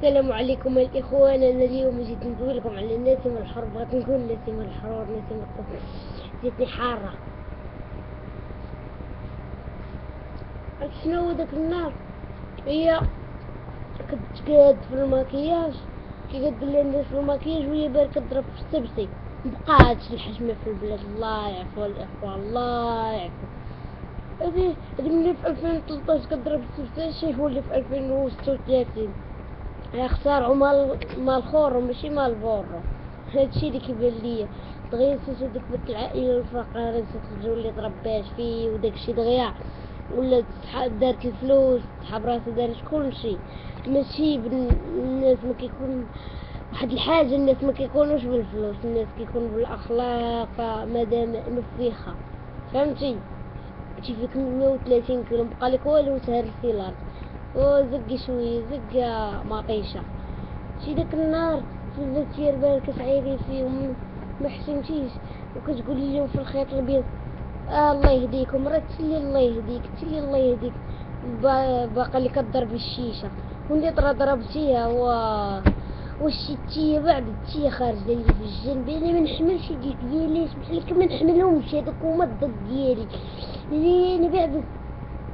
السلام عليكم الإخوان. أنا اليوم جيت نقول لكم على نسم الحر بغيت نقول نسم الحرور نسم القف جيتني حارة. عرفت شنو داك النهار؟ هي كنت قاد في الماكياج كي قد لي الناس في الماكياج وهي باركة تضرب في السبسي. مبقاتش الحشمة في البلاد. الله يعفو الإخوة الله يعفو. هذه ملي في 2013 كضرب السبسي شي هو اللي في 2036 خسارة مال مال خورو ماشي مال بورو هادشي اللي كيبان ليا دغيا نسيتو ديك بنت العائلة الفقيرة نسيت الجو اللي تربات فيه وداكشي دغيا. ولا دارت الفلوس تحب راسها دارت كلشي ماشي الناس ما كيكون واحد الحاجة الناس ما كيكونوش بالفلوس الناس كيكونوا بالأخلاق مادام نفيخة فهمتي؟ شي فيك 130 كيلو مبقالك والو تهرسي الأرض. وزقي شوية زقة مطيشة شي داك النهار في الفاتير بالك تعيري فيهم. ما حسنتيش وكتقولي لهم في الخيط الابيض آه الله يهديكم راه تسلي الله يهديك تسلي الله يهديك. باقا اللي كضرب الشيشة. وانت ترى ضربتيها و وشتيها بعد تيا خارجه لي في الجنب. أنا ما نحملش ديك ديالي سمح لك ما نحملهمش. هذوك هما الضد ديالي. أنا بعد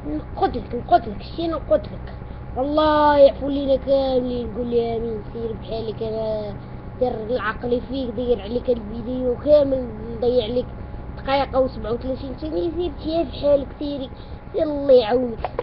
نقتلك نقتلك شتي نقتلك والله يعفو لينا كاملين نقول لي آمين سير بحالك أنا دير العقل فيك دير عليك الفيديو كامل نضيع عليك دقيقة و37 ثانية سير في حالك سيري الله يعاونك.